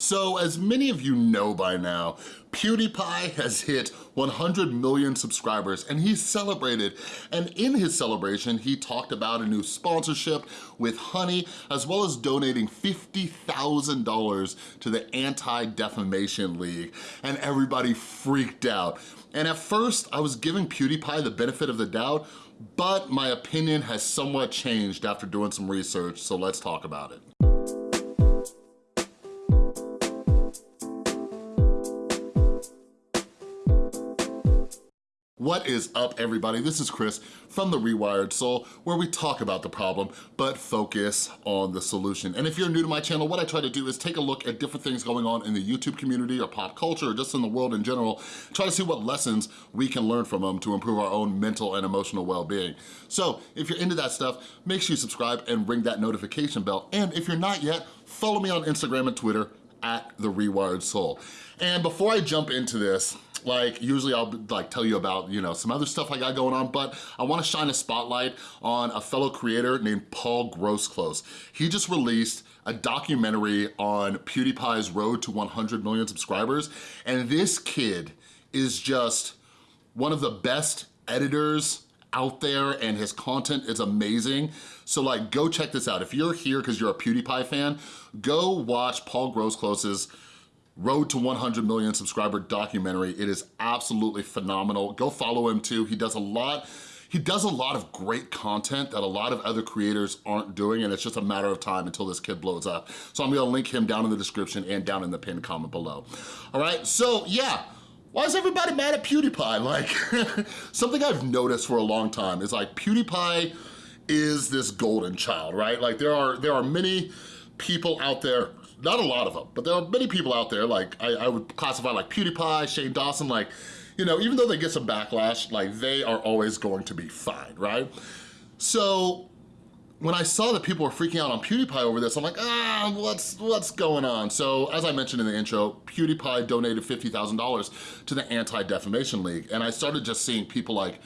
So as many of you know by now, PewDiePie has hit 100 million subscribers and he's celebrated. And in his celebration, he talked about a new sponsorship with Honey, as well as donating $50,000 to the Anti-Defamation League. And everybody freaked out. And at first, I was giving PewDiePie the benefit of the doubt, but my opinion has somewhat changed after doing some research, so let's talk about it. What is up everybody? This is Chris from The Rewired Soul where we talk about the problem but focus on the solution. And if you're new to my channel, what I try to do is take a look at different things going on in the YouTube community or pop culture or just in the world in general, try to see what lessons we can learn from them to improve our own mental and emotional well-being. So if you're into that stuff, make sure you subscribe and ring that notification bell. And if you're not yet, follow me on Instagram and Twitter at The Rewired Soul. And before I jump into this, like usually I'll like tell you about you know some other stuff I got going on but I want to shine a spotlight on a fellow creator named Paul Grosclose. He just released a documentary on PewDiePie's road to 100 million subscribers and this kid is just one of the best editors out there and his content is amazing. So like go check this out. If you're here because you're a PewDiePie fan, go watch Paul Grosclose's Road to 100 Million Subscriber documentary. It is absolutely phenomenal. Go follow him too. He does a lot he does a lot of great content that a lot of other creators aren't doing and it's just a matter of time until this kid blows up. So I'm gonna link him down in the description and down in the pinned comment below. All right, so yeah, why is everybody mad at PewDiePie? Like, something I've noticed for a long time is like PewDiePie is this golden child, right? Like there are, there are many people out there not a lot of them, but there are many people out there, like I, I would classify like PewDiePie, Shane Dawson, like, you know, even though they get some backlash, like they are always going to be fine, right? So when I saw that people were freaking out on PewDiePie over this, I'm like, ah, what's, what's going on? So as I mentioned in the intro, PewDiePie donated $50,000 to the Anti-Defamation League. And I started just seeing people like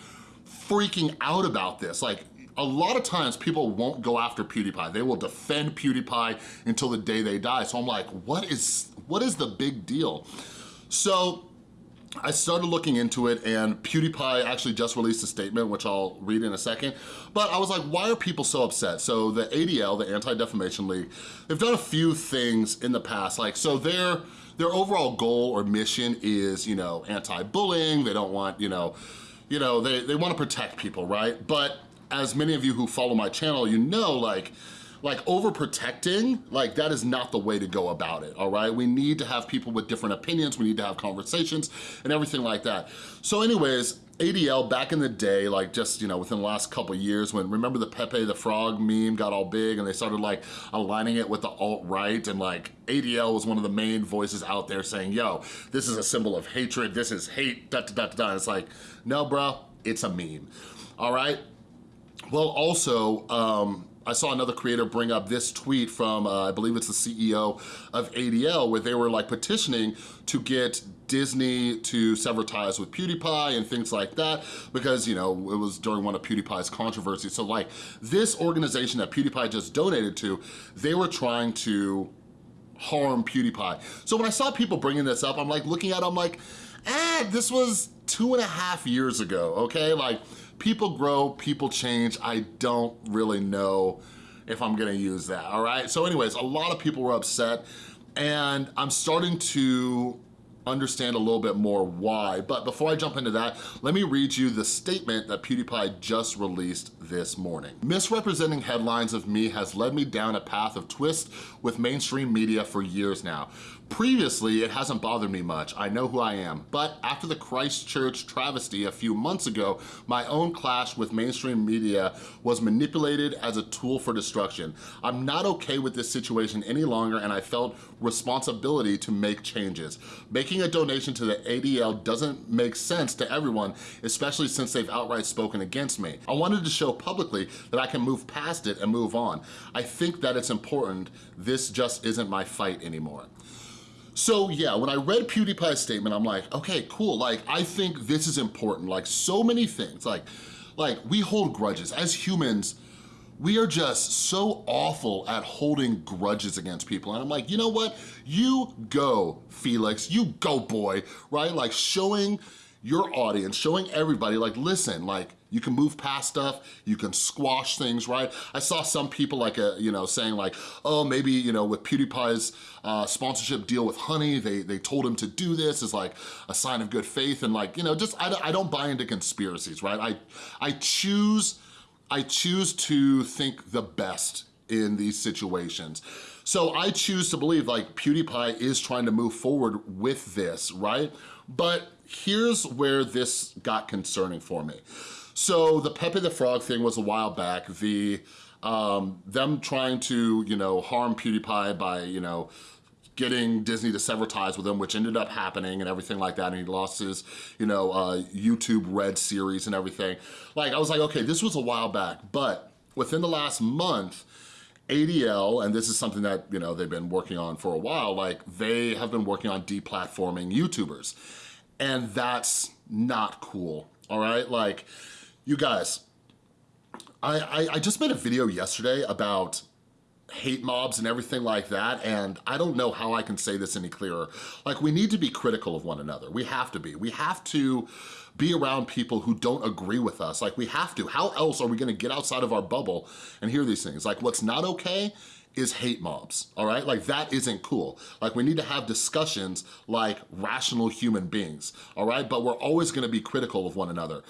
freaking out about this. Like a lot of times people won't go after PewDiePie. They will defend PewDiePie until the day they die. So I'm like, what is, what is the big deal? So I started looking into it and PewDiePie actually just released a statement, which I'll read in a second. But I was like, why are people so upset? So the ADL, the Anti-Defamation League, they've done a few things in the past. Like, so their, their overall goal or mission is, you know, anti-bullying. They don't want, you know, you know, they, they wanna protect people, right? But as many of you who follow my channel, you know, like, like overprotecting, like that is not the way to go about it, all right? We need to have people with different opinions, we need to have conversations and everything like that. So anyways, ADL back in the day, like just, you know, within the last couple years when, remember the Pepe the Frog meme got all big and they started like aligning it with the alt-right and like ADL was one of the main voices out there saying, yo, this is a symbol of hatred, this is hate, da da da da. It's like, no bro, it's a meme, all right? Well, also, um, I saw another creator bring up this tweet from, uh, I believe it's the CEO of ADL, where they were like petitioning to get Disney to sever ties with PewDiePie and things like that because, you know, it was during one of PewDiePie's controversies. So like this organization that PewDiePie just donated to, they were trying to harm PewDiePie. So when I saw people bringing this up, I'm like looking at it, I'm like, ah, this was two and a half years ago, okay? Like people grow, people change. I don't really know if I'm gonna use that, all right? So anyways, a lot of people were upset and I'm starting to understand a little bit more why. But before I jump into that, let me read you the statement that PewDiePie just released this morning. Misrepresenting headlines of me has led me down a path of twist with mainstream media for years now. Previously, it hasn't bothered me much. I know who I am. But after the Christchurch travesty a few months ago, my own clash with mainstream media was manipulated as a tool for destruction. I'm not okay with this situation any longer and I felt responsibility to make changes. Making a donation to the ADL doesn't make sense to everyone, especially since they've outright spoken against me. I wanted to show publicly that I can move past it and move on. I think that it's important. This just isn't my fight anymore. So yeah, when I read PewDiePie's statement, I'm like, okay, cool. Like, I think this is important. Like so many things, like, like we hold grudges. As humans, we are just so awful at holding grudges against people. And I'm like, you know what? You go, Felix, you go, boy, right? Like showing your audience, showing everybody, like, listen, like, you can move past stuff, you can squash things, right? I saw some people like, a, uh, you know, saying like, oh, maybe, you know, with PewDiePie's uh, sponsorship deal with Honey, they, they told him to do this as like a sign of good faith and like, you know, just, I, I don't buy into conspiracies, right? I, I choose, I choose to think the best in these situations. So I choose to believe like PewDiePie is trying to move forward with this, right? But here's where this got concerning for me. So the Pepe the Frog thing was a while back. The um, them trying to, you know, harm PewDiePie by, you know, getting Disney to sever ties with him, which ended up happening and everything like that, and he lost his, you know, uh, YouTube Red series and everything. Like, I was like, okay, this was a while back, but within the last month, ADL, and this is something that, you know, they've been working on for a while, like, they have been working on deplatforming YouTubers, and that's not cool, all right? Like, you guys, I, I, I just made a video yesterday about hate mobs and everything like that, and I don't know how I can say this any clearer. Like, we need to be critical of one another. We have to be. We have to be around people who don't agree with us. Like, we have to. How else are we gonna get outside of our bubble and hear these things? Like, what's not okay is hate mobs, all right? Like that isn't cool. Like we need to have discussions like rational human beings, all right? But we're always gonna be critical of one another.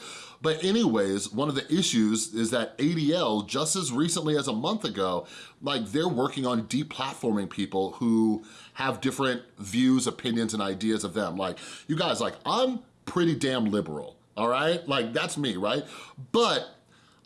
But anyways, one of the issues is that ADL, just as recently as a month ago, like they're working on deplatforming people who have different views, opinions, and ideas of them. Like, you guys, like I'm pretty damn liberal, all right? Like that's me, right? But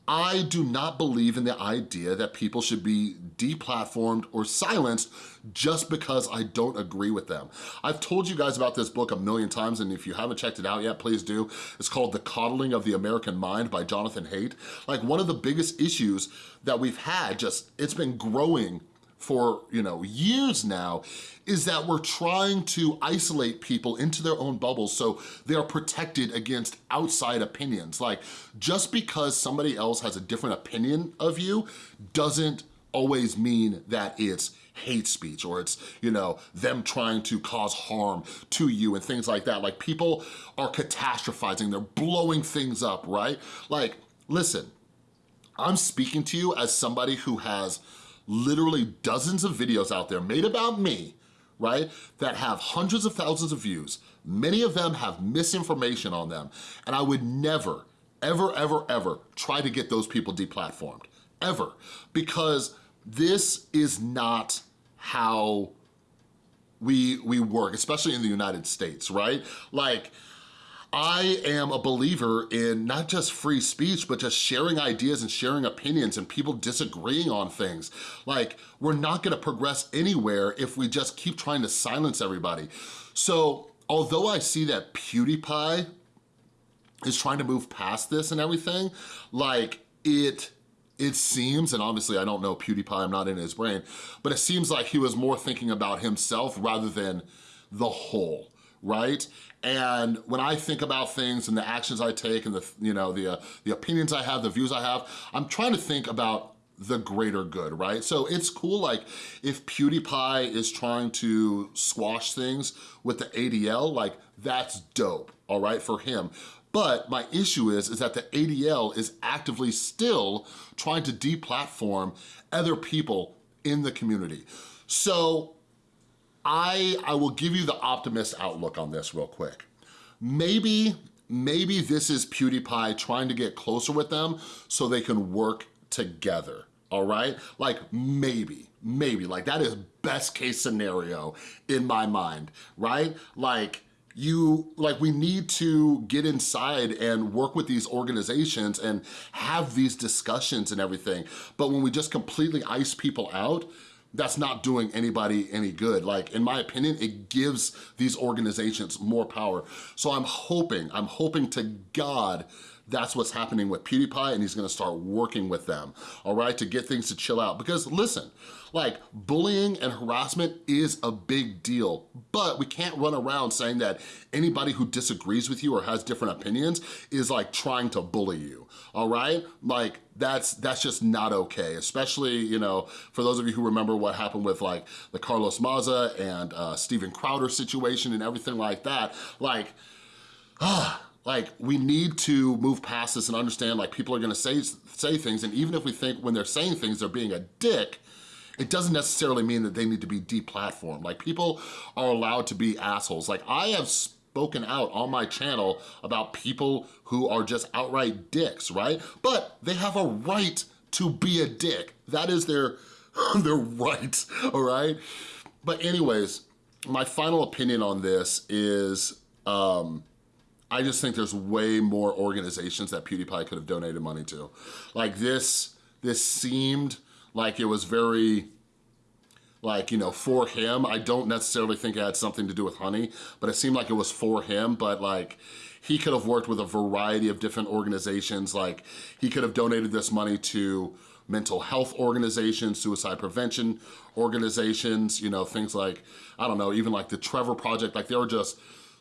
I do not believe in the idea that people should be deplatformed or silenced just because I don't agree with them. I've told you guys about this book a million times, and if you haven't checked it out yet, please do. It's called The Coddling of the American Mind by Jonathan Haidt. Like one of the biggest issues that we've had, just it's been growing for you know years now is that we're trying to isolate people into their own bubbles so they're protected against outside opinions. Like just because somebody else has a different opinion of you doesn't always mean that it's hate speech or it's, you know, them trying to cause harm to you and things like that. Like people are catastrophizing, they're blowing things up, right? Like, listen, I'm speaking to you as somebody who has literally dozens of videos out there made about me, right, that have hundreds of thousands of views. Many of them have misinformation on them, and I would never, ever, ever, ever try to get those people deplatformed, ever, because this is not how we, we work, especially in the United States, right? Like, I am a believer in not just free speech, but just sharing ideas and sharing opinions and people disagreeing on things. Like, we're not gonna progress anywhere if we just keep trying to silence everybody. So, although I see that PewDiePie is trying to move past this and everything, like, it it seems, and obviously I don't know PewDiePie, I'm not in his brain, but it seems like he was more thinking about himself rather than the whole, right? And when I think about things and the actions I take and the, you know, the, uh, the opinions I have, the views I have, I'm trying to think about the greater good, right? So it's cool, like, if PewDiePie is trying to squash things with the ADL, like, that's dope, all right, for him. But my issue is, is that the ADL is actively still trying to deplatform other people in the community. So I, I will give you the optimist outlook on this real quick. Maybe, maybe this is PewDiePie trying to get closer with them so they can work together, all right? Like maybe, maybe, like that is best case scenario in my mind, right? Like you, like we need to get inside and work with these organizations and have these discussions and everything. But when we just completely ice people out, that's not doing anybody any good. Like, in my opinion, it gives these organizations more power. So I'm hoping, I'm hoping to God that's what's happening with PewDiePie and he's gonna start working with them, all right, to get things to chill out. Because listen, like bullying and harassment is a big deal, but we can't run around saying that anybody who disagrees with you or has different opinions is like trying to bully you, all right? Like that's that's just not okay, especially, you know, for those of you who remember what happened with like the Carlos Maza and uh, Steven Crowder situation and everything like that, like, ah, like we need to move past this and understand like people are gonna say, say things and even if we think when they're saying things they're being a dick, it doesn't necessarily mean that they need to be deplatformed. Like people are allowed to be assholes. Like I have spoken out on my channel about people who are just outright dicks, right? But they have a right to be a dick. That is their, their right, all right? But anyways, my final opinion on this is, um, I just think there's way more organizations that PewDiePie could have donated money to. Like this, this seemed like it was very, like, you know, for him. I don't necessarily think it had something to do with Honey, but it seemed like it was for him, but like, he could have worked with a variety of different organizations. Like, he could have donated this money to mental health organizations, suicide prevention organizations, you know, things like, I don't know, even like the Trevor Project, like there were just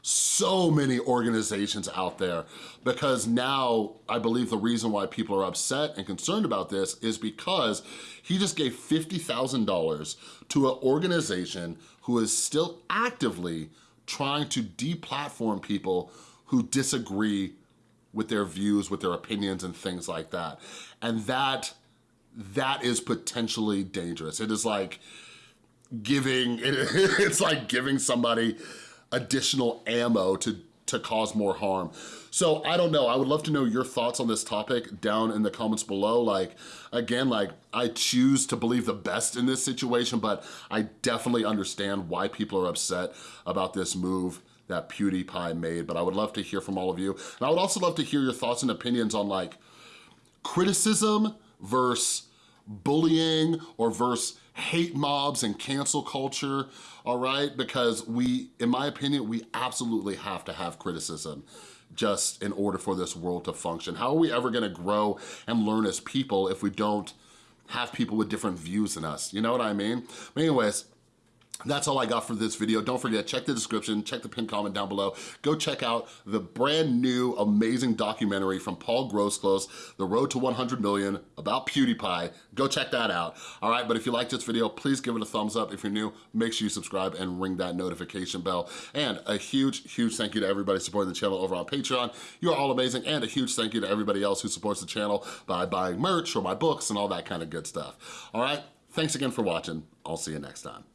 so many organizations out there because now I believe the reason why people are upset and concerned about this is because he just gave $50,000 to an organization who is still actively trying to deplatform people who disagree with their views, with their opinions and things like that. And that, that is potentially dangerous. It is like giving, it's like giving somebody additional ammo to, to cause more harm. So I don't know, I would love to know your thoughts on this topic down in the comments below. Like, again, like I choose to believe the best in this situation, but I definitely understand why people are upset about this move that PewDiePie made, but I would love to hear from all of you. And I would also love to hear your thoughts and opinions on like criticism versus bullying or versus hate mobs and cancel culture, all right? Because we, in my opinion, we absolutely have to have criticism just in order for this world to function. How are we ever gonna grow and learn as people if we don't have people with different views than us? You know what I mean? But anyways, that's all I got for this video. Don't forget, check the description, check the pinned comment down below. Go check out the brand new amazing documentary from Paul Grosskreutz, The Road to 100 Million, about PewDiePie. Go check that out, all right? But if you like this video, please give it a thumbs up. If you're new, make sure you subscribe and ring that notification bell. And a huge, huge thank you to everybody supporting the channel over on Patreon. You are all amazing. And a huge thank you to everybody else who supports the channel by buying merch or my books and all that kind of good stuff, all right? Thanks again for watching. I'll see you next time.